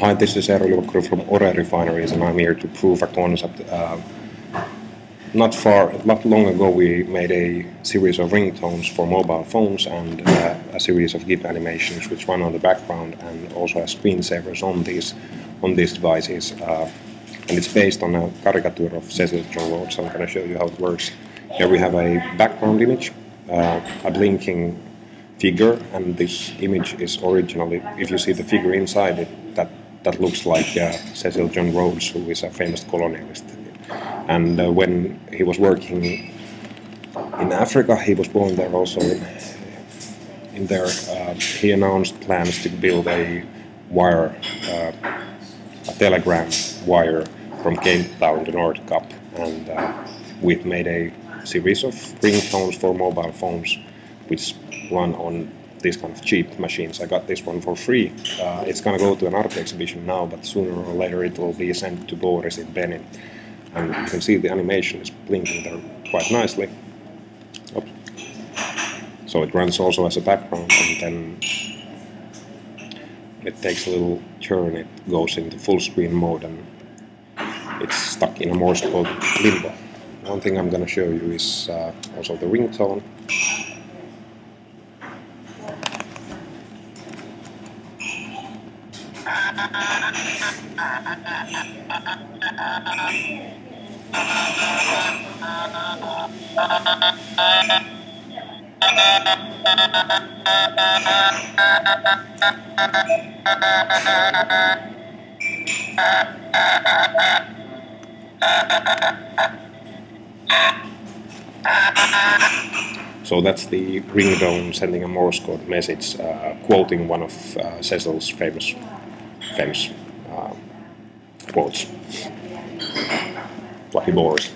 Hi, this is Eero Ilkkuri from Ore Refineries, and I'm here to prove a concept. Uh, not far, not long ago, we made a series of ringtones for mobile phones and uh, a series of GIF animations which run on the background, and also as screensavers on these on these devices. Uh, and it's based on a caricature of Cecil John Rhodes. I'm going to show you how it works. Here we have a background image, uh, a blinking figure, and this image is originally, if you see the figure inside it, that, looks like uh, Cecil John Rhodes, who is a famous colonialist. And uh, when he was working in Africa, he was born there also in, in there, uh, he announced plans to build a wire, uh, a telegram wire from Cape Town to North Nordkapp, and uh, we've made a series of ringtones for mobile phones, which run on these kind of cheap machines. I got this one for free. Uh, it's gonna go to an art exhibition now, but sooner or later it will be sent to Boris in Benin. And you can see the animation is blinking there quite nicely. Oops. So it runs also as a background and then it takes a little turn, it goes into full screen mode and it's stuck in a Morse code limbo. One thing I'm going to show you is uh, also the ringtone. So that's the ringtone sending a Morse code message, uh, quoting one of uh, Cecil's famous, famous uh, quotes. Lucky Boris.